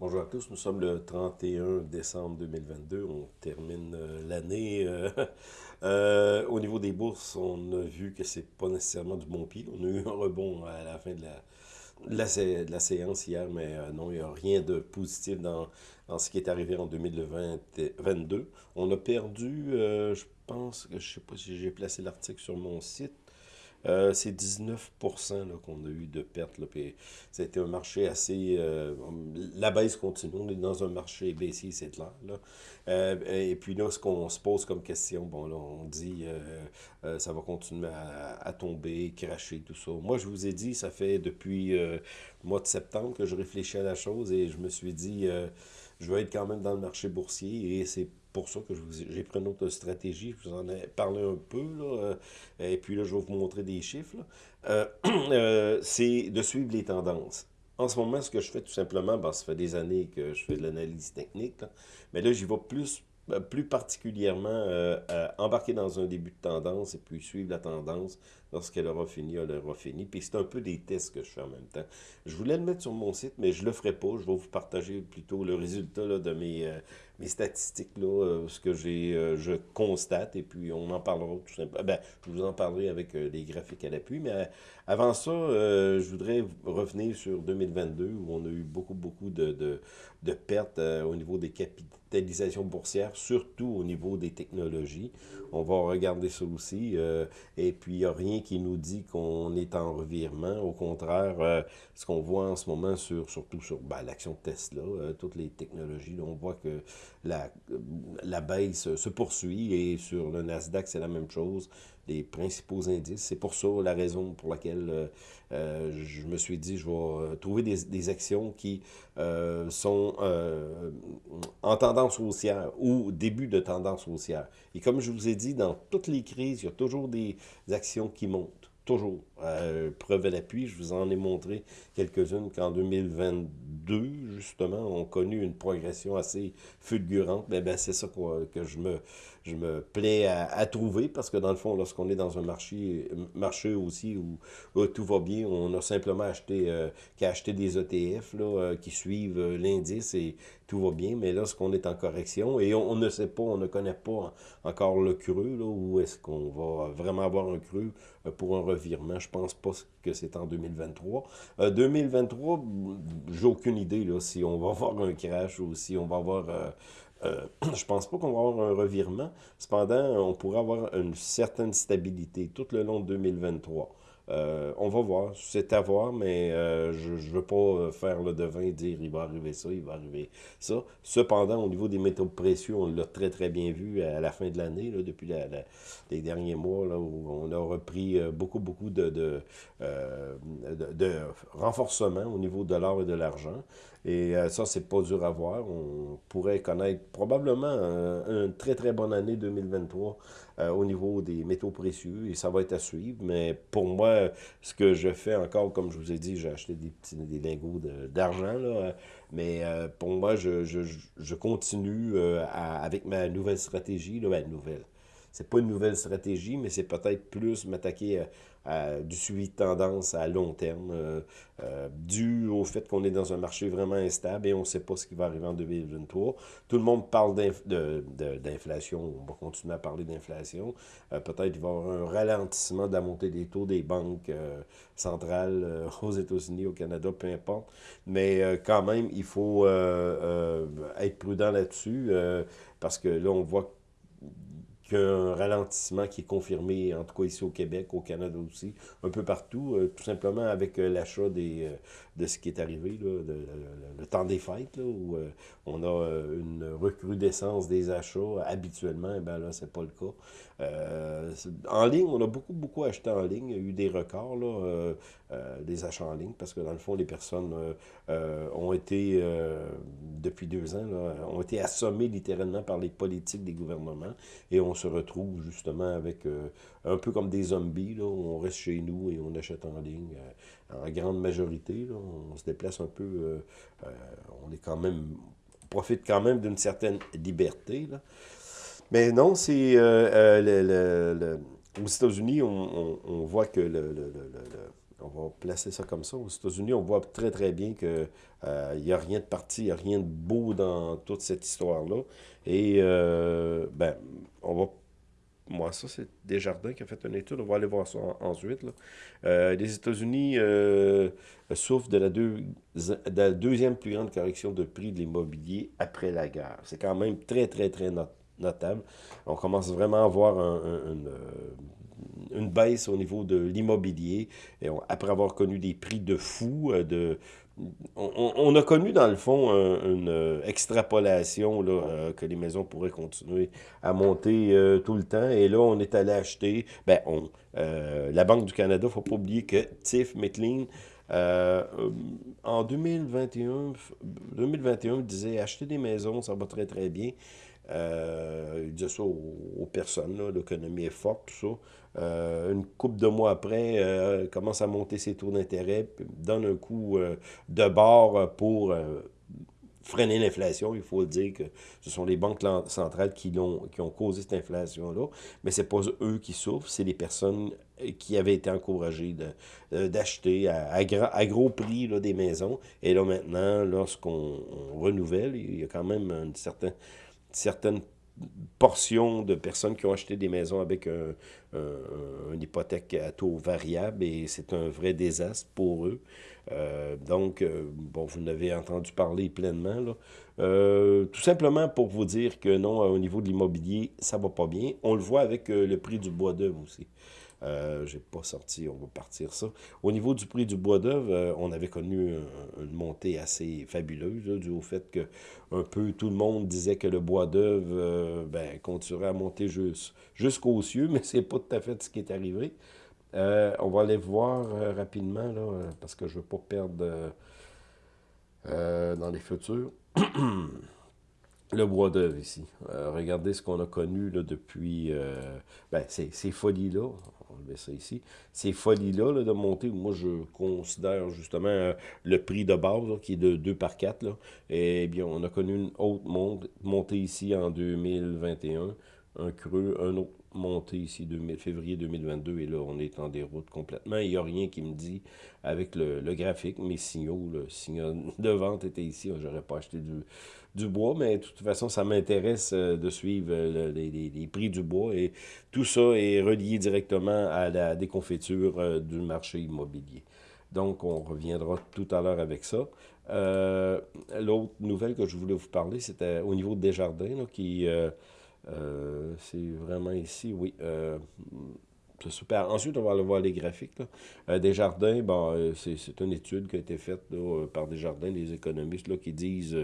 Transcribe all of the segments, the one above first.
Bonjour à tous, nous sommes le 31 décembre 2022, on termine euh, l'année. Euh, euh, au niveau des bourses, on a vu que c'est pas nécessairement du bon pied. On a eu un rebond à la fin de la, de la, séance hier, mais non, il n'y a rien de positif dans, dans, ce qui est arrivé en 2022. On a perdu, je pense, je sais pas si j'ai placé l'article sur mon site, euh, c'est 19% qu'on a eu de pertes. Là, un marché assez... Euh, la baisse continue. On est dans un marché baissier, c'est clair. Là. Euh, et puis là, ce qu'on se pose comme question, bon là, on dit ça va continuer à, tomber, cracher, tout ça. Moi, je vous ai dit, ça fait depuis le mois de septembre que je réfléchis à la chose et je me suis dit, je vais être quand même dans le marché boursier et c'est pour ça que j'ai pris une autre stratégie. Je vous en ai parlé un peu, là, euh, et puis là, je vais vous montrer des chiffres. Euh, euh, c'est de suivre les tendances. En ce moment, ce que je fais tout simplement, ben, ça fait des années que je fais de l'analyse technique, mais là, j'y vais plus plus particulièrement embarquer dans un début de tendance et puis suivre la tendance lorsqu'elle aura fini, elle aura fini. Puis c'est un peu des tests que je fais en même temps. Je voulais le mettre sur mon site, mais je ne le ferai pas. Je vais vous partager plutôt le résultat de mes, mes statistiques, là, euh, ce que j'ai, euh, je constate, et puis on en parlera tout simplement. Ben, je vous en parlerai avec euh, les graphiques à l'appui, mais avant ça, je voudrais revenir sur 2022, où on a eu beaucoup, beaucoup de, de, de pertes au niveau des capitalisations boursières, surtout au niveau des technologies. On va regarder ça aussi, et puis il n'y a rien qui nous dit qu'on est en revirement. Au contraire, ce qu'on voit en ce moment, sur, surtout sur ben, l'action Tesla, toutes les technologies, on voit que la, la baisse se poursuit et sur le Nasdaq, c'est la même chose. Les principaux indices, c'est pour ça la raison pour laquelle euh, euh, je me suis dit, je vais euh, trouver des, actions qui sont en tendance haussière ou début de tendance haussière. Et comme je vous ai dit, dans toutes les crises, il y a toujours des actions qui montent. Toujours. preuve à l'appui, je vous en ai montré quelques-unes qu'en 2022, justement, ont connu une progression assez fulgurante, mais ben, c'est ça que je me, je me plais à, trouver, parce que dans le fond, lorsqu'on est dans un marché, marché aussi où, tout va bien, on a simplement acheté, euh, acheter des ETF là, euh, qui suivent euh, l'indice et tout va bien, mais lorsqu'on est en correction, et on, ne sait pas, on ne connaît pas encore le creux, là, où est-ce qu'on va vraiment avoir un creux pour un revirement, je pense pas que c'est en 2023. 2023, j'ai aucune idée là, si on va avoir un crash ou si on va avoir... Euh, je pense pas qu'on va avoir un revirement. Cependant, on pourrait avoir une certaine stabilité tout le long de 2023. Euh, on va voir, c'est à voir, mais euh, je ne veux pas euh, faire le devin et dire il va arriver ça, il va arriver ça. Cependant, au niveau des métaux précieux, on l'a très très bien vu à la fin de l'année, depuis les derniers mois, là, où on a repris beaucoup beaucoup de, de, de, renforcement au niveau de l'or et de l'argent. Et ça, c'est pas dur à voir. On pourrait connaître probablement une très très bonne année 2023 au niveau des métaux précieux et ça va être à suivre. Mais pour moi, ce que je fais encore, comme je vous ai dit, j'ai acheté des petits des lingots d'argent, mais euh, pour moi, je, je, je continue euh, avec ma nouvelle stratégie, là, ben, nouvelle. C'est pas une nouvelle stratégie, mais c'est peut-être plus m'attaquer du suivi de tendance à long terme, euh, euh, dû au fait qu'on est dans un marché vraiment instable et on ne sait pas ce qui va arriver en 2023. Tout le monde parle d'inflation, on va continuer à parler d'inflation. Euh, peut-être qu'il va y avoir un ralentissement de la montée des taux des banques centrales aux États-Unis, au Canada, peu importe. Mais quand même, il faut être prudent là-dessus parce que là, on voit un ralentissement qui est confirmé, en tout cas ici au Québec, au Canada aussi, un peu partout, euh, tout simplement avec euh, l'achat des euh, de ce qui est arrivé, là, le temps des fêtes, là, où on a une recrudescence des achats habituellement, eh ben là, c'est pas le cas. en ligne, on a beaucoup, beaucoup acheté en ligne. Il y a eu des records, là, des achats en ligne, parce que dans le fond, les personnes ont été, depuis deux ans, là, ont été assommées littéralement par les politiques des gouvernements, et on se retrouve justement avec euh, un peu comme des zombies. On reste chez nous et on achète en ligne euh, en grande majorité. On se déplace un peu. Euh, on est quand même. profite quand même d'une certaine liberté. Mais non, c'est. aux États-Unis, on, on, voit que le, on va placer ça comme ça. Aux États-Unis, on voit très très bien qu'il n'y a rien de parti, il n'y a rien de beau dans toute cette histoire-là. Et ben, on va moi, ça, c'est Desjardins qui a fait une étude. On va aller voir ça ensuite. Euh, les États-Unis euh, souffrent de la, deuxième plus grande correction de prix de l'immobilier après la guerre. C'est quand même très, très, très notable. On commence vraiment à voir euh, une, baisse au niveau de l'immobilier. Après avoir connu des prix de fou, de on, a connu dans le fond une euh, extrapolation là, euh, que les maisons pourraient continuer à monter euh, tout le temps. Et là, on est allé acheter. Ben, on, la Banque du Canada, il ne faut pas oublier que Tiff McLean, en 2021, 2021, disait acheter des maisons, ça va très très bien. Il disait ça aux, personnes, l'économie est forte, tout ça. Euh, une coupe de mois après, euh, commence à monter ses taux d'intérêt, donne un coup euh, de bord pour freiner l'inflation. Il faut le dire que ce sont les banques centrales qui, ont, qui ont causé cette inflation-là, mais ce n'est pas eux qui souffrent, c'est les personnes qui avaient été encouragées d'acheter à, gros prix là, des maisons. Et là, maintenant, lorsqu'on renouvelle, il y a quand même une certaine, certaine portion de personnes qui ont acheté des maisons avec un, une hypothèque à taux variable et c'est un vrai désastre pour eux. Euh, donc, euh, bon, vous n'avez entendu parler pleinement. Euh, tout simplement pour vous dire que non, au niveau de l'immobilier, ça va pas bien. On le voit avec le prix du bois d'œuvre aussi. Euh, J'ai pas sorti, on va partir ça. Au niveau du prix du bois d'œuvre, euh, on avait connu une montée assez fabuleuse, dû au fait que un peu tout le monde disait que le bois d'œuvre euh, ben, continuerait à monter jusqu'aux cieux, mais c'est pas tout à fait ce qui est arrivé. Euh, on va aller voir rapidement, là, parce que je veux pas perdre dans les futurs. le bois d'œuvre ici. regardez ce qu'on a connu là, depuis ben, ces folies-là on ça ici. Ces folies-là de monter, moi je considère justement euh, le prix de base qui est de 2 par 4. Là, et bien on a connu une autre montée ici en 2021, un creux, un autre montée ici, 2000, février 2022, et là, on est en déroute complètement. Il n'y a rien qui me dit, avec le, graphique, mes signaux, le signal de vente était ici, j'aurais pas acheté du, du bois, mais de toute façon, ça m'intéresse euh, de suivre euh, les, prix du bois et tout ça est relié directement à la déconfiture euh, du marché immobilier. Donc, on reviendra tout à l'heure avec ça. L'autre nouvelle que je voulais vous parler, c'était au niveau des jardins, qui... c'est vraiment ici, oui. Super. Ensuite, on va aller voir les graphiques. Là. Euh, Desjardins, bon, euh, c'est une étude qui a été faite là, par Desjardins, des économistes là, qui disent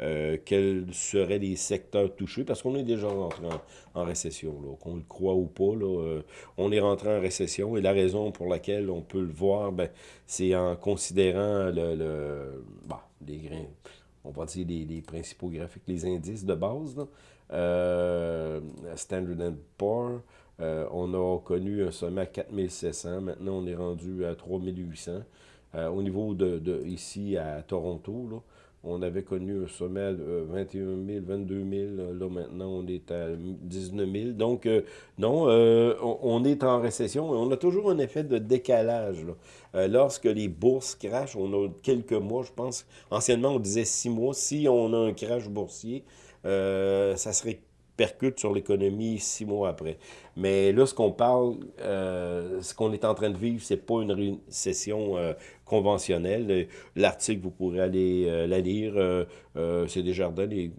euh, quels seraient les secteurs touchés, parce qu'on est déjà rentré en, récession, qu'on le croit ou pas. Là, on est rentré en récession et la raison pour laquelle on peut le voir, ben, c'est en considérant le, le bah, les grains, on va dire les, les, principaux graphiques, les indices de base. Là. Standard Poor's, euh, on a connu un sommet à 4700. Maintenant, on est rendu à 3800. Euh, au niveau de, ici à Toronto, on avait connu un sommet de 21 000, 22 000. Là, maintenant, on est à 19 000. Donc, euh, non, on, est en récession. On a toujours un effet de décalage. lorsque les bourses crachent, on a quelques mois, je pense. Anciennement, on disait six mois. Si on a un crash boursier, ça serait percute sur l'économie six mois après. Mais là, ce qu'on parle, euh, ce qu'on est en train de vivre, c'est pas une récession euh, conventionnelle. L'article, vous pourrez aller euh, la lire, c'est Desjardins les,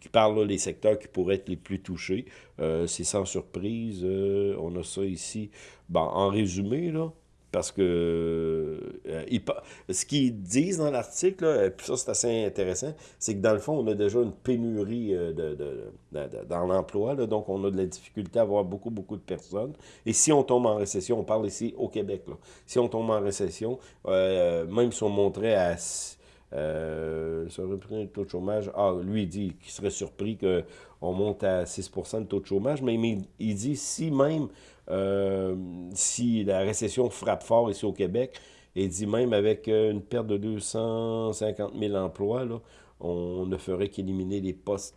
qui parle des secteurs qui pourraient être les plus touchés. c'est sans surprise. on a ça ici. Bon, en résumé, là, parce que euh, ce qu'ils disent dans l'article, et puis ça c'est assez intéressant, c'est que dans le fond, on a déjà une pénurie euh, de, dans l'emploi, donc on a de la difficulté à avoir beaucoup, beaucoup de personnes. Et si on tombe en récession, on parle ici au Québec, là, si on tombe en récession, euh, même si on montrait à... Euh, ça un taux de chômage. Ah, lui, il dit qu'il serait surpris qu'on monte à 6% de taux de chômage, mais il dit si même euh, si la récession frappe fort ici au Québec, et dit même avec euh, une perte de 250 000 emplois, on ne ferait qu'éliminer les postes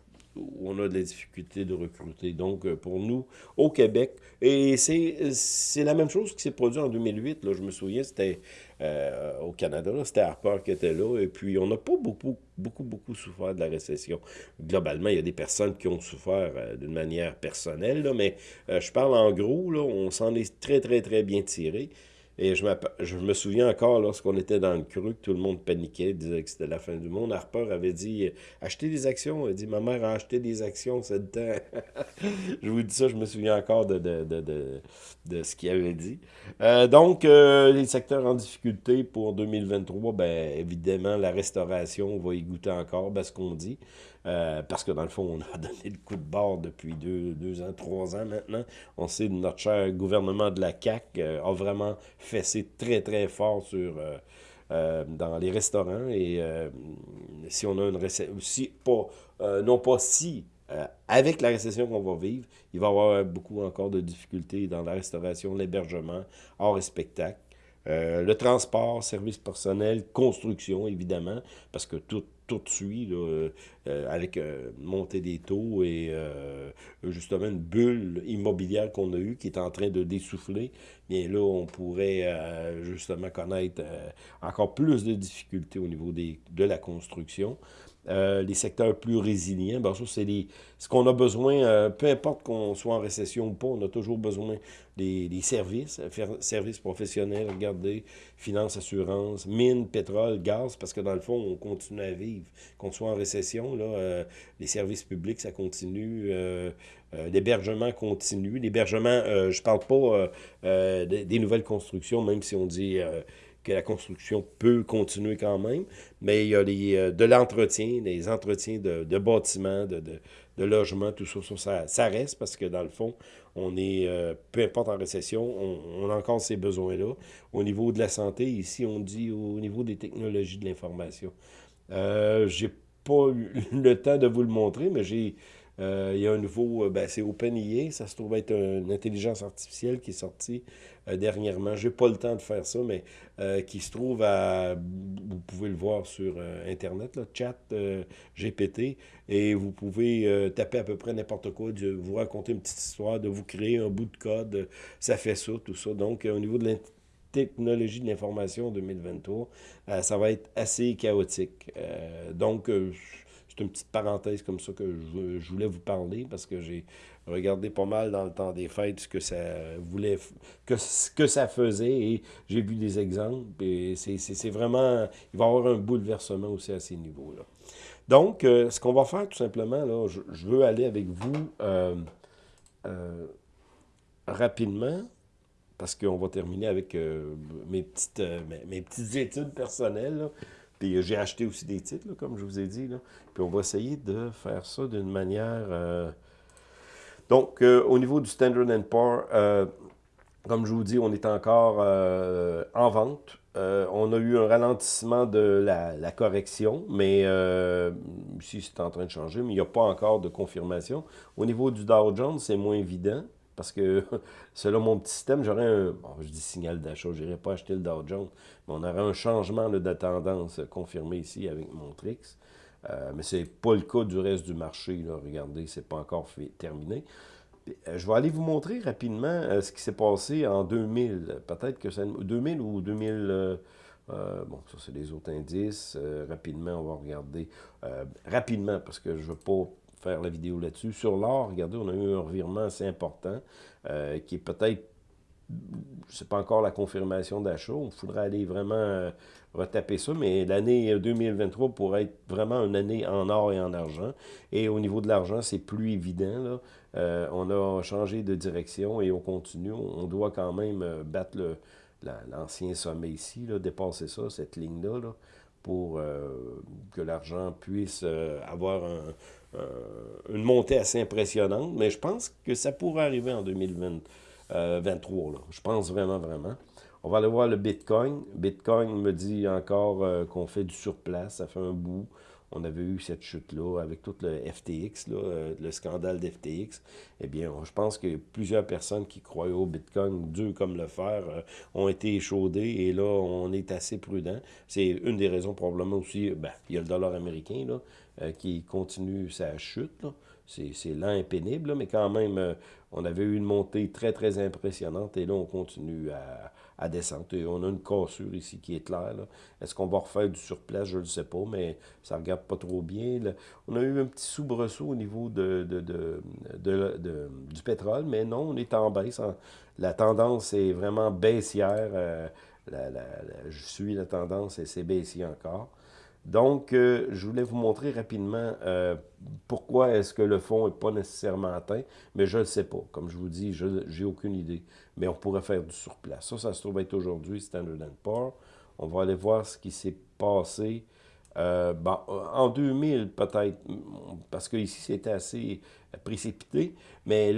on a de la difficulté de recruter. Donc, euh, pour nous, au Québec, et c'est la même chose qui s'est produit en 2008, là, je me souviens, c'était euh, au Canada, c'était Harper qui était là, et puis on n'a pas beaucoup, beaucoup, beaucoup souffert de la récession. Globalement, il y a des personnes qui ont souffert euh, d'une manière personnelle, là, mais je parle en gros, là, on s'en est très, très, très bien tiré. Et je, je me souviens encore, lorsqu'on était dans le creux, que tout le monde paniquait, disait que c'était la fin du monde. Harper avait dit « Achetez des actions. » a dit « Ma mère a acheté des actions, c'est le temps. » Je vous dis ça, je me souviens encore de, de, de, de, ce qu'il avait dit. Euh, donc, euh, les secteurs en difficulté pour 2023, ben évidemment, la restauration, va y goûter encore, ben, ce qu'on dit. Euh, parce que dans le fond, on a donné le coup de bord depuis deux, deux ans, trois ans maintenant. On sait que notre cher gouvernement de la CAQ a vraiment fessé très, très fort sur... dans les restaurants et si on a une récession, si, pas, non pas si, euh, avec la récession qu'on va vivre, il va y avoir beaucoup encore de difficultés dans la restauration, l'hébergement, hors et spectacle. Euh, le transport, service personnel, construction, évidemment, parce que tout, tout suit euh, avec montée des taux et justement une bulle immobilière qu'on a eue qui est en train de dessouffler. Bien là, on pourrait justement connaître encore plus de difficultés au niveau des, de la construction. Euh, les secteurs plus résilients, bien ça, c'est ce qu'on a besoin, euh, peu importe qu'on soit en récession ou pas, on a toujours besoin des, services, services professionnels, regardez, finances, assurances, mines, pétrole, gaz, parce que dans le fond, on continue à vivre. Qu'on soit en récession, là, euh, les services publics, ça continue, l'hébergement continue. L'hébergement, je parle pas des, des, nouvelles constructions, même si on dit que la construction peut continuer quand même, mais il y a les, euh, de l'entretien, des entretiens de, de bâtiments, de, de, logements, tout ça, ça, ça, reste parce que dans le fond, on est, euh, peu importe en récession, on, a encore ces besoins-là. Au niveau de la santé, ici, on dit au niveau des technologies de l'information. Euh, j'ai pas eu le temps de vous le montrer, mais j'ai euh, il y a un nouveau, euh, ben, c'est OpenIA, ça se trouve être une intelligence artificielle qui est sortie euh, dernièrement. Je n'ai pas le temps de faire ça, mais qui se trouve à, vous pouvez le voir sur Internet, là, chat GPT, et vous pouvez taper à peu près n'importe quoi, de vous raconter une petite histoire, de vous créer un bout de code, ça fait ça, tout ça. Donc, au niveau de la technologie de l'information 2023, ça va être assez chaotique. donc, c'est une petite parenthèse comme ça que je, voulais vous parler parce que j'ai regardé pas mal dans le temps des fêtes ce que ça voulait, que, ce que ça faisait et j'ai vu des exemples c'est vraiment, il va y avoir un bouleversement aussi à ces niveaux-là. Donc, euh, ce qu'on va faire tout simplement, là, je, veux aller avec vous euh, euh, rapidement parce qu'on va terminer avec mes, petites, mes, petites études personnelles. Puis j'ai acheté aussi des titres, comme je vous ai dit. Là. Puis on va essayer de faire ça d'une manière... Euh, donc, euh, au niveau du Standard Poor's, euh, comme je vous dis, on est encore en vente. on a eu un ralentissement de la, correction, mais ici c'est en train de changer, mais il n'y a pas encore de confirmation. Au niveau du Dow Jones, c'est moins évident. Parce que selon mon petit système, j'aurais un, bon, je dis signal d'achat, je n'irai pas acheter le Dow Jones, mais on aurait un changement de tendance confirmé ici avec mon trix. Euh, mais ce n'est pas le cas du reste du marché. Là. Regardez, ce n'est pas encore terminé. Euh, je vais aller vous montrer rapidement euh, ce qui s'est passé en 2000. Peut-être que c'est 2000 ou 2000... bon, ça, c'est les autres indices. rapidement, on va regarder. rapidement, parce que je ne veux pas faire la vidéo là-dessus. Sur l'or, regardez, on a eu un revirement assez important euh, qui est peut-être, sais pas encore la confirmation d'achat. Il faudrait aller vraiment euh, retaper ça, mais l'année 2023 pourrait être vraiment une année en or et en argent. Et au niveau de l'argent, c'est plus évident. Euh, on a changé de direction et on continue. On doit quand même battre l'ancien sommet ici, là, dépasser ça, cette ligne-là. Là pour que l'argent puisse avoir un, une montée assez impressionnante, mais je pense que ça pourrait arriver en 2023. Euh, là. Je pense vraiment, vraiment. On va aller voir le Bitcoin. Bitcoin me dit encore euh, qu'on fait du surplace, ça fait un bout. On avait eu cette chute-là avec tout le FTX, là, le scandale d'FTX. Eh bien, je pense que plusieurs personnes qui croyaient au Bitcoin, dur comme le fer, ont été échaudées et là, on est assez prudent. C'est une des raisons probablement aussi, ben, il y a le dollar américain là, qui continue sa chute. C'est lent et mais quand même, on avait eu une montée très, très impressionnante et là, on continue à, à descendre. Et on a une cassure ici qui est claire. Est-ce qu'on va refaire du surplace? Je ne sais pas, mais ça ne regarde pas trop bien. On a eu un petit soubresaut au niveau du pétrole, mais non, on est en baisse. La tendance est vraiment baissière. Euh, je suis la tendance et c'est baissier encore. Donc, euh, je voulais vous montrer rapidement euh, pourquoi est-ce que le fond n'est pas nécessairement atteint, mais je ne le sais pas. Comme je vous dis, je n'ai aucune idée. Mais on pourrait faire du surplace. Ça, ça se trouve être aujourd'hui Standard Poor's. On va aller voir ce qui s'est passé euh, en 2000 peut-être, parce qu'ici c'était assez précipité, mais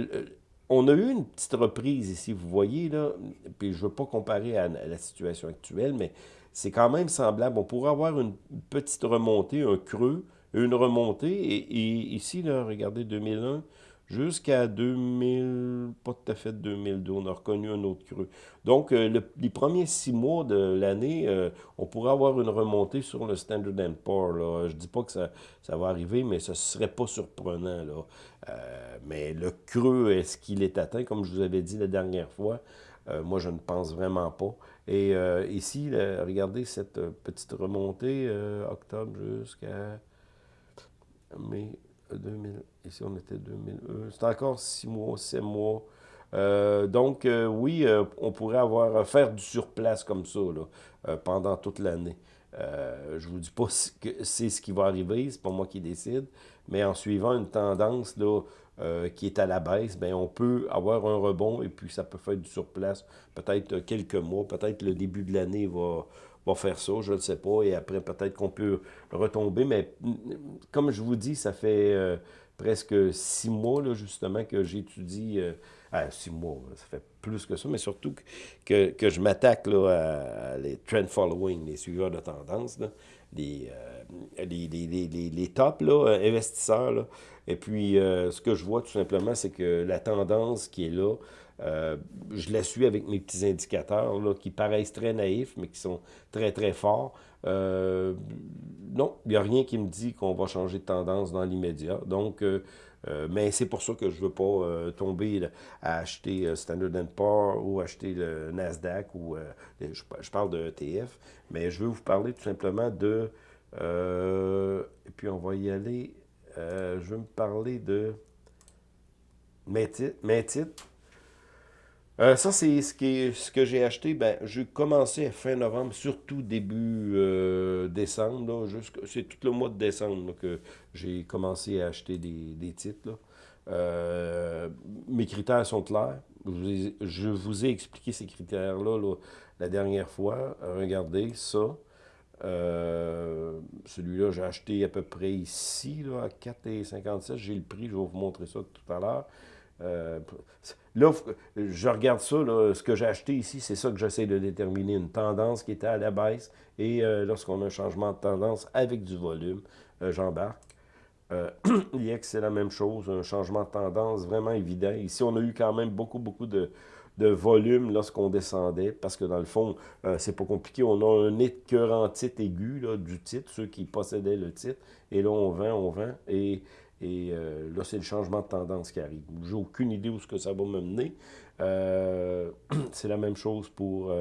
on a eu une petite reprise ici, vous voyez, là, puis je ne veux pas comparer à la situation actuelle, mais c'est quand même semblable. On pourrait avoir une petite remontée, un creux, une remontée. Et, ici, là, regardez, 2001 jusqu'à 2000, pas tout à fait 2002, on a reconnu un autre creux. Donc, euh, les premiers six mois de l'année, euh, on pourrait avoir une remontée sur le Standard Poor's. Je ne dis pas que ça, va arriver, mais ce ne serait pas surprenant. Euh, mais le creux, est-ce qu'il est atteint, comme je vous avais dit la dernière fois? Moi, je ne pense vraiment pas. Et euh, ici, regardez cette euh, petite remontée, euh, octobre jusqu'à mai 2000. Ici, on était 2000. C'est encore six mois, sept mois. donc, oui, on pourrait avoir faire du surplace comme ça là, pendant toute l'année. je ne vous dis pas que c'est ce qui va arriver, c'est pas moi qui décide, mais en suivant une tendance là, euh, qui est à la baisse, bien, on peut avoir un rebond et puis ça peut faire du surplace. Peut-être quelques mois, peut-être le début de l'année va, va faire ça, je ne sais pas, et après peut-être qu'on peut retomber, mais comme je vous dis, ça fait euh, presque six mois là, justement que j'étudie, euh, ah, six mois, ça fait plus que ça, mais surtout que, que, je m'attaque à, à, les trend following, les suiveurs de tendance, les, les, les, les, tops là, investisseurs, là, et puis, euh, ce que je vois tout simplement, c'est que la tendance qui est là, euh, je la suis avec mes petits indicateurs là, qui paraissent très naïfs, mais qui sont très, très forts. Euh, non, il n'y a rien qui me dit qu'on va changer de tendance dans l'immédiat. Donc, mais c'est pour ça que je ne veux pas tomber à acheter Standard Poor's ou acheter le Nasdaq ou je, parle de ETF, mais je veux vous parler tout simplement de et puis on va y aller euh, je vais me parler de mes titres. Euh, ça, c'est ce, que j'ai acheté. Ben, j'ai commencé à fin novembre, surtout début euh, décembre. C'est tout le mois de décembre que j'ai commencé à acheter des, titres. mes critères sont clairs. Je vous ai, expliqué ces critères-là la dernière fois. Regardez ça. Euh, celui-là, j'ai acheté à peu près ici, à 4,57. J'ai le prix, je vais vous montrer ça tout à l'heure. Euh, là, je regarde ça, ce que j'ai acheté ici, c'est ça que j'essaie de déterminer, une tendance qui était à la baisse. Et euh, lorsqu'on a un changement de tendance avec du volume, j'embarque. L'IX, c'est la même chose, un changement de tendance vraiment évident. Ici, on a eu quand même beaucoup, beaucoup de, volume lorsqu'on descendait, parce que dans le fond, euh, c'est pas compliqué. On a un écœurant titre aigu du titre, ceux qui possédaient le titre, et là, on vend, on vend, et, et euh, là, c'est le changement de tendance qui arrive. J'ai aucune idée où ce que ça va me mener. Euh, c'est la même chose pour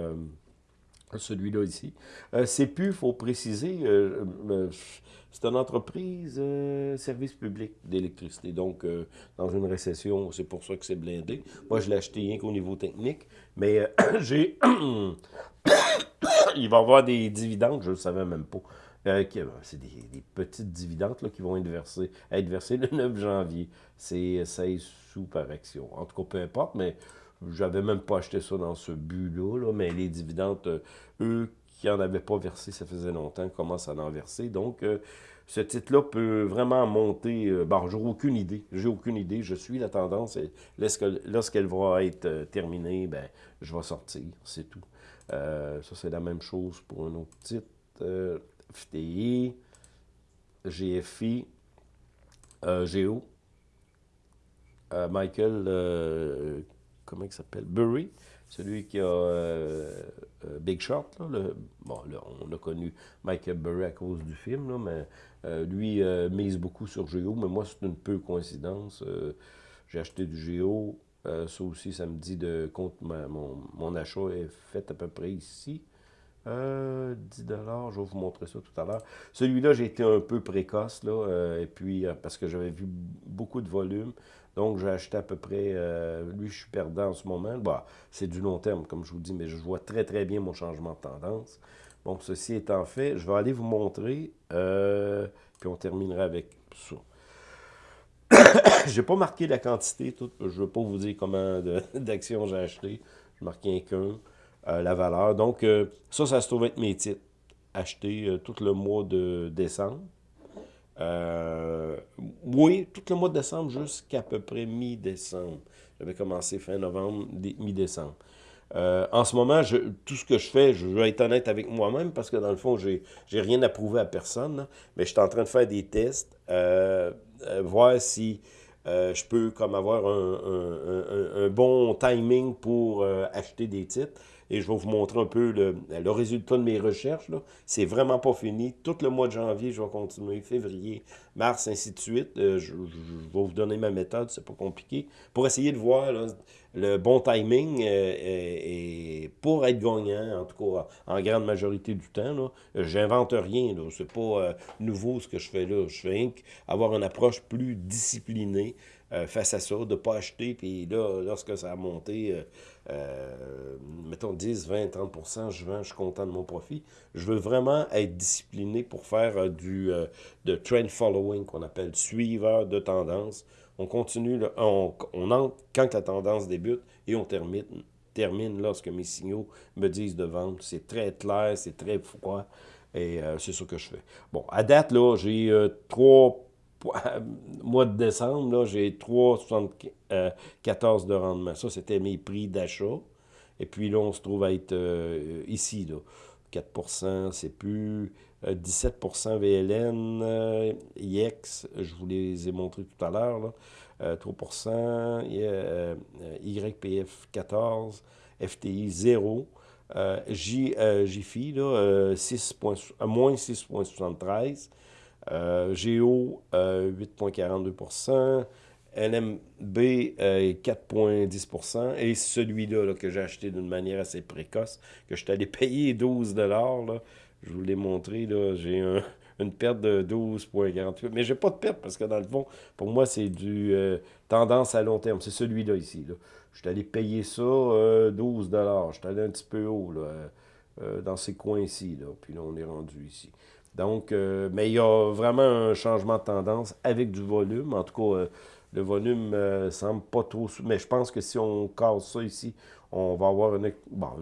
celui-là ici. c'est plus, il faut préciser, c'est une entreprise euh, service public d'électricité. Donc, euh, dans une récession, c'est pour ça que c'est blindé. Moi, je l'ai acheté rien qu'au niveau technique. Mais euh, j'ai... Il va y avoir des dividendes, je ne le savais même pas. C'est des, petites dividendes là, qui vont être versées, être versées le 9 janvier. C'est 16 sous par action. En tout cas, peu importe, mais j'avais même pas acheté ça dans ce but-là. Là, mais les dividendes, eux, qui n'en avaient pas versé, ça faisait longtemps, commencent à en verser. Donc, euh, ce titre-là peut vraiment monter. Euh, bon, j'ai aucune idée. J'ai aucune idée. Je suis la tendance. Lorsqu'elle va être euh, terminée, ben, je vais sortir. C'est tout. ça, c'est la même chose pour un autre titre. FTI. GFI, Géo, Michael, comment il s'appelle, Burry, celui qui a Big Short, bon, on a connu Michael Burry à cause du film, mais lui mise beaucoup sur Géo, mais moi c'est une peu coïncidence. J'ai acheté du Géo, ça aussi, ça me dit de compte, mon, achat est fait à peu près ici. 10 je vais vous montrer ça tout à l'heure. Celui-là, j'ai été un peu précoce, là, et puis parce que j'avais vu beaucoup de volume. Donc, j'ai acheté à peu près, euh, lui, je suis perdant en ce moment. Bah, c'est du long terme, comme je vous dis, mais je vois très, très bien mon changement de tendance. Bon, ceci étant fait, je vais aller vous montrer, euh, puis on terminera avec ça. Je n'ai pas marqué la quantité, tout. je ne veux pas vous dire combien d'actions j'ai acheté. Je marqué qu'un, euh, la valeur. Donc, ça, ça se trouve être mes titres achetés tout le mois de décembre. Euh, oui, tout le mois de décembre jusqu'à peu près mi-décembre. J'avais commencé fin novembre, mi-décembre. Euh, en ce moment, je, tout ce que je fais, je vais être honnête avec moi-même parce que dans le fond, j'ai rien à prouver à personne. mais je suis en train de faire des tests, euh, voir si je peux comme avoir un, bon timing pour acheter des titres et je vais vous montrer un peu le, résultat de mes recherches. C'est vraiment pas fini. Tout le mois de janvier, je vais continuer. Février, mars, ainsi de suite. Euh, je, vais vous donner ma méthode, c'est pas compliqué. Pour essayer de voir le bon timing euh, et, pour être gagnant, en tout cas en grande majorité du temps. J'invente rien. C'est pas euh, nouveau ce que je fais là. Je fais avoir une approche plus disciplinée face à ça, de ne pas acheter, puis là, lorsque ça a monté, euh, mettons 10, 20, 30% je vends, je suis content de mon profit. Je veux vraiment être discipliné pour faire euh, du euh, de trend following, qu'on appelle suiveur de tendance. On continue, on, entre quand la tendance débute et on termine, termine lorsque mes signaux me disent de vendre. C'est très clair, c'est très froid et c'est ce que je fais. Bon, à date, là, j'ai trois mois de décembre, j'ai 3,74 de rendement. Ça, c'était mes prix d'achat. Et puis là, on se trouve à être euh, ici, là. 4% c'est plus 17% euh, VLN, euh, IX, je vous les ai montrés tout à l'heure, 3% YPF 14, FTI 0, J, JFI, là, 6 moins 6,73, euh, Géo, 8,42% LMB, 4,10% Et celui-là que j'ai acheté d'une manière assez précoce, que je suis allé payer 12 là, je vous l'ai montré, j'ai une perte de 12,48. Mais j'ai pas de perte parce que dans le fond, pour moi, c'est du euh, tendance à long terme. C'est celui-là ici. Là. Je suis allé payer ça 12 euh, Je suis allé un petit peu haut dans ces coins-ci. Puis là, on est rendu ici. Donc, euh, mais il y a vraiment un changement de tendance avec du volume. En tout cas, euh, le volume euh, semble pas trop... Mais je pense que si on casse ça ici, on va avoir une,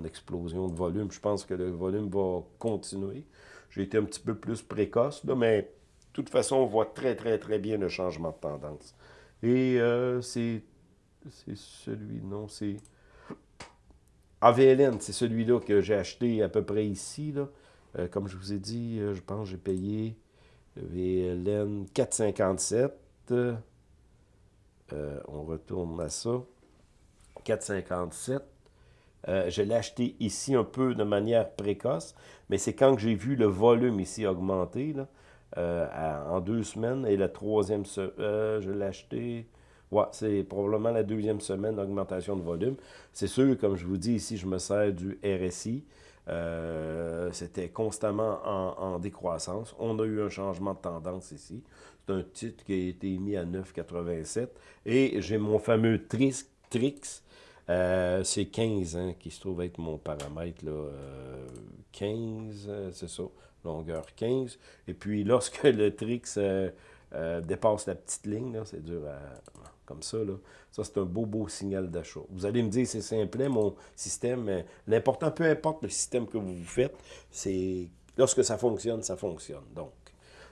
explosion de volume. Je pense que le volume va continuer. J'ai été un petit peu plus précoce, là, mais de toute façon, on voit très, très, très bien le changement de tendance. Et c'est celui, non, c'est... AVLN, c'est celui-là que j'ai acheté à peu près ici. Euh, comme je vous ai dit, euh, je pense que j'ai payé VLN 4,57. Euh, on retourne à ça. 4,57. Je l'ai acheté ici un peu de manière précoce, mais c'est quand j'ai vu le volume ici augmenter, en deux semaines, et la troisième, je l'ai acheté, ouais, c'est probablement la deuxième semaine d'augmentation de volume. C'est sûr, comme je vous dis ici, je me sers du RSI, euh, c'était constamment en, décroissance. On a eu un changement de tendance ici. C'est un titre qui a été mis à 9,87. Et j'ai mon fameux Trix, Trix euh, c'est 15 hein, qui se trouve être mon paramètre. Là, 15, euh, c'est ça, longueur 15. Et puis lorsque le Trix dépasse la petite ligne, c'est dur à comme ça. Là. Ça, c'est un beau, beau signal d'achat. Vous allez me dire, c'est simple, mon système, l'important, peu importe le système que vous, faites, c'est lorsque ça fonctionne, ça fonctionne. Donc,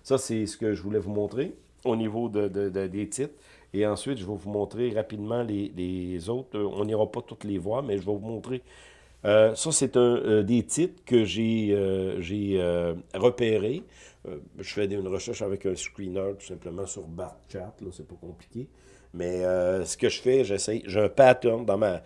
ça, c'est ce que je voulais vous montrer au niveau de, des titres. Et ensuite, je vais vous montrer rapidement les, autres. On n'ira pas toutes les voir, mais je vais vous montrer ça, c'est un des titres que j'ai repérés. je fais une recherche avec un screener, tout simplement, sur BarChat, là, c'est pas compliqué. Mais ce que je fais, j'essaie, j'ai un pattern dans ma...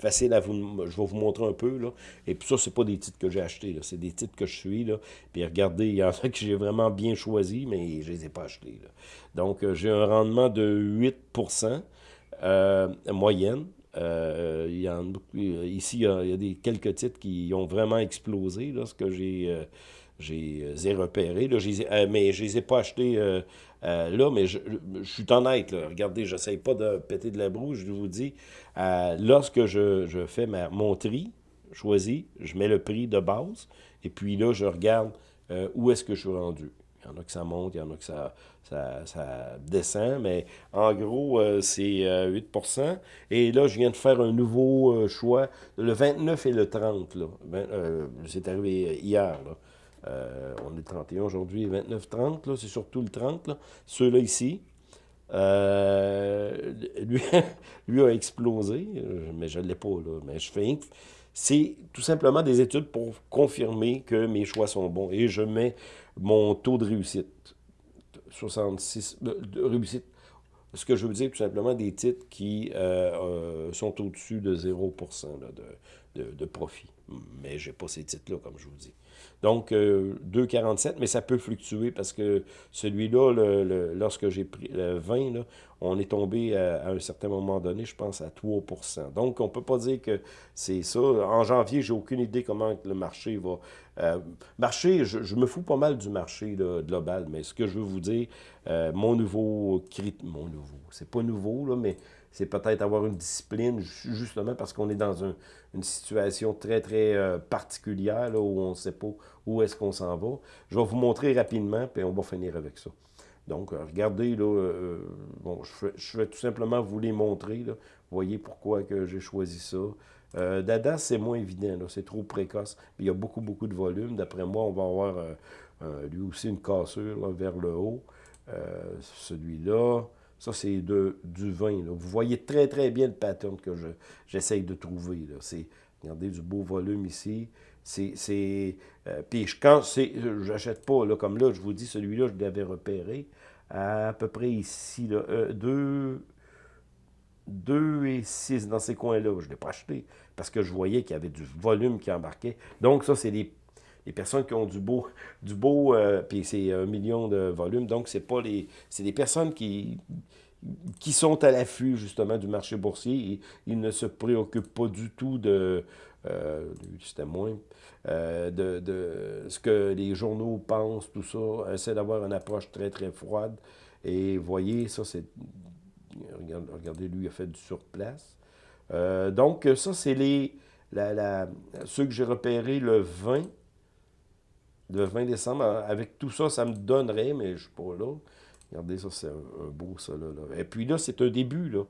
facile à vous... Je vais vous montrer un peu, là. Et puis ça, c'est pas des titres que j'ai achetés. C'est des titres que je suis, là. Puis regardez, il y en a que j'ai vraiment bien choisi, mais je les ai pas achetés. Donc, euh, j'ai un rendement de 8% euh, moyenne. Euh, il y en, ici, il y, a, des, quelques titres qui ont vraiment explosé, là, ce que j'ai j'ai repéré. Là, mais je les ai pas achetés là, mais je, suis honnête. Là. Regardez, je n'essaye pas de péter de la broue, je vous dis. lorsque je, fais ma, mon tri, choisi, je mets le prix de base, et puis là, je regarde où est-ce que je suis rendu. Il y en a que ça monte, il y en a que ça, ça, descend, mais en gros, euh, c'est 8% euh, Et là, je viens de faire un nouveau euh, choix, le 29 et le 30. c'est arrivé hier. On est le 31 aujourd'hui, 29-30, c'est surtout le 30. Ceux-là ici, lui, lui a explosé, mais je ne l'ai pas, là, mais je fais c'est tout simplement des études pour confirmer que mes choix sont bons. Et je mets mon taux de réussite. 66, de, réussite. Ce que je veux dire, tout simplement, des titres qui euh, euh, sont au-dessus de 0% de, de, de, profit. Mais je n'ai pas ces titres-là, comme je vous dis. Donc, 2,47, euh, mais ça peut fluctuer parce que celui-là, le, lorsque j'ai pris le 20, là, on est tombé à, un certain moment donné, je pense, à 3% Donc, on ne peut pas dire que c'est ça. En janvier, j'ai aucune idée comment le marché va... Euh, marché, je, me fous pas mal du marché global, mais ce que je veux vous dire, euh, mon nouveau... Mon nouveau, c'est pas nouveau, là, mais c'est peut-être avoir une discipline, justement parce qu'on est dans une situation très, très euh, particulière, où on ne sait pas où est-ce qu'on s'en va. Je vais vous montrer rapidement, puis on va finir avec ça. Donc, euh, regardez, là, euh, bon, je, vais tout simplement vous les montrer. Vous voyez pourquoi j'ai choisi ça. Dada, c'est moins évident, c'est trop précoce. Il y a beaucoup, beaucoup de volume. D'après moi, on va avoir lui aussi une cassure vers le haut. Celui-là, ça, c'est du vin. Vous voyez très, très bien le pattern que j'essaye de trouver. Regardez, du beau volume ici. C'est, euh, puis quand c'est, j'achète pas, là, comme là, je vous dis, celui-là, je l'avais repéré à, peu près ici, là, 2, euh, et 6 dans ces coins-là. Je ne l'ai pas acheté parce que je voyais qu'il y avait du volume qui embarquait. Donc, ça, c'est les, personnes qui ont du beau, du beau, euh, puis c'est un million de volume. Donc, c'est pas les, c'est des personnes qui, qui sont à l'affût justement du marché boursier. Ils ne se préoccupent pas du tout de, euh, euh, de, de, ce que les journaux pensent, tout ça. Essaie d'avoir une approche très très froide. Et voyez, ça c'est, regardez, lui il a fait du surplace. Donc ça c'est les, la, ceux que j'ai repérés le 20, le 20 décembre. Avec tout ça, ça me donnerait, mais je ne suis pas là. Regardez, ça, c'est un, beau, ça, là, Et puis là, c'est un début, là.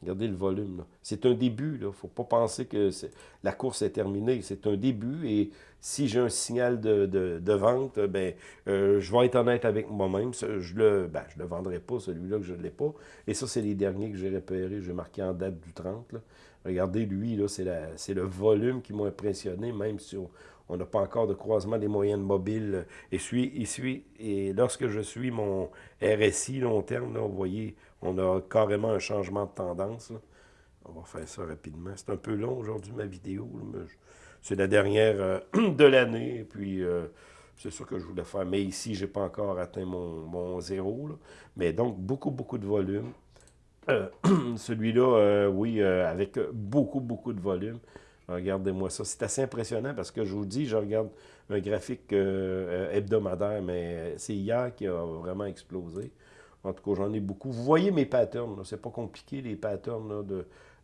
Regardez le volume, là. C'est un début, là. Il ne faut pas penser que la course est terminée. C'est un début, et si j'ai un signal de, de, vente, ben, euh, je vais être honnête avec moi-même. Je le, ben, le vendrai pas, celui-là que je ne l'ai pas. Et ça, c'est les derniers que j'ai repérés. J'ai marqué en date du 30, là. Regardez, lui, là, c'est le volume qui m'a impressionné, même si on, on n'a pas encore de croisement des moyennes mobiles. Et, suis, et lorsque je suis mon RSI long terme, vous voyez, on a carrément un changement de tendance. On va faire ça rapidement. C'est un peu long aujourd'hui, ma vidéo. C'est la dernière euh, de l'année. Puis, euh, c'est ça que je voulais faire. Mais ici, je n'ai pas encore atteint mon, zéro. Mais donc, beaucoup, beaucoup de volume. Euh, celui-là, oui, avec beaucoup, beaucoup de volume. Regardez-moi ça. C'est assez impressionnant parce que je vous dis, je regarde un graphique euh, hebdomadaire, mais c'est hier qui a vraiment explosé. En tout cas, j'en ai beaucoup. Vous voyez mes patterns. C'est pas compliqué, les patterns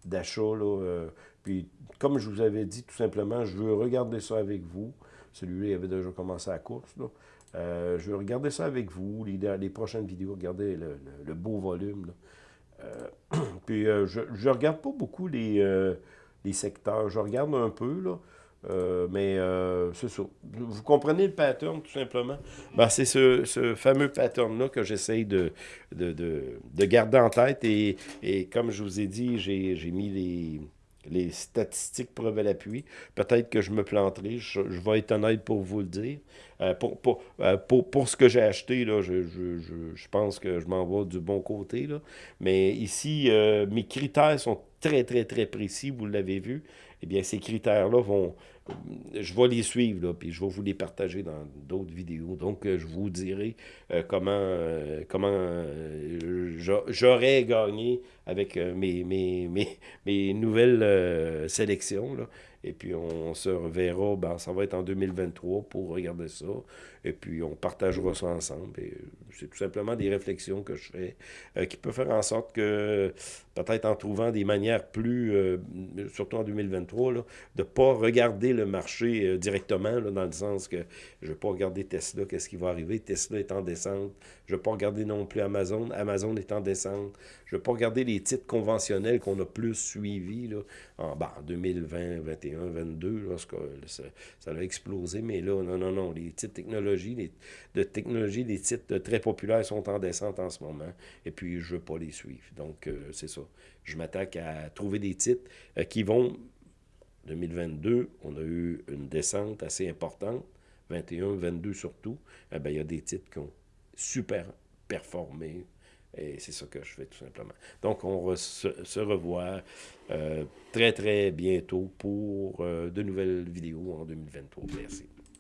d'achat. Euh, puis, comme je vous avais dit, tout simplement, je veux regarder ça avec vous. Celui-là, il avait déjà commencé la course. Euh, je veux regarder ça avec vous, les, les prochaines vidéos. Regardez le, beau volume. puis, je ne regarde pas beaucoup les les secteurs. Je regarde un peu, là. Euh, mais euh, c'est ça. Vous comprenez le pattern, tout simplement? Ben, c'est ce, fameux pattern-là que j'essaye de, de, de, garder en tête. Et, et, comme je vous ai dit, j'ai mis les, les statistiques preuve à l'appui. Peut-être que je me planterai, je, vais être honnête pour vous le dire. Euh, euh, pour, pour, ce que j'ai acheté, là, je, je, pense que je m'en vais du bon côté. Mais ici, euh, mes critères sont très, très, très précis, vous l'avez vu. Eh bien, ces critères-là vont, je vais les suivre, là, puis je vais vous les partager dans d'autres vidéos. Donc, je vous dirai comment, comment j'aurais gagné avec mes, nouvelles sélections. Et puis, on se reverra, ben, ça va être en 2023 pour regarder ça. Et puis, on partagera ça ensemble. Et c'est tout simplement des réflexions que je fais euh, qui peuvent faire en sorte que, peut-être en trouvant des manières plus, euh, surtout en 2023, là, de ne pas regarder le marché euh, directement, là, dans le sens que je ne vais pas regarder Tesla, qu'est-ce qui va arriver. Tesla est en descente. Je ne vais pas regarder non plus Amazon. Amazon est en descente. Je ne vais pas regarder les titres conventionnels qu'on a plus suivis là, en, ben, en 2020, 2021, 2022, lorsque ça, ça, a explosé. Mais là, non, non, non. Les titres de technologie, les titres très populaires sont en descente en ce moment. Et puis, je ne veux pas les suivre. Donc, euh, c'est ça. Je m'attaque à trouver des titres euh, qui vont... 2022, on a eu une descente assez importante. 21, 22 surtout. Eh bien, il y a des titres qui ont super performé. Et c'est ça que je fais tout simplement. Donc, on va se, revoit euh, très, très bientôt pour de nouvelles vidéos en 2023. Merci.